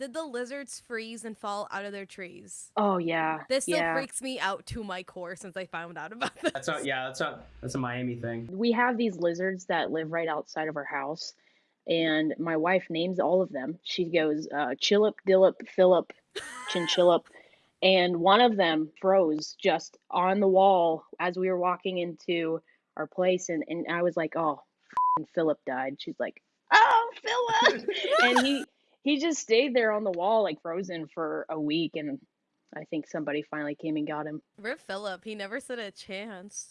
Did the lizards freeze and fall out of their trees? Oh yeah. This still yeah. freaks me out to my core since I found out about this. That's not. Yeah, that's not. That's a Miami thing. We have these lizards that live right outside of our house, and my wife names all of them. She goes uh, Chillip, Dillip, Philip, Chinchillip, and one of them froze just on the wall as we were walking into our place, and, and I was like, oh, f***ing Philip died. She's like, oh, Philip, and he he just stayed there on the wall like frozen for a week, and I think somebody finally came and got him. Rip Philip, he never stood a chance.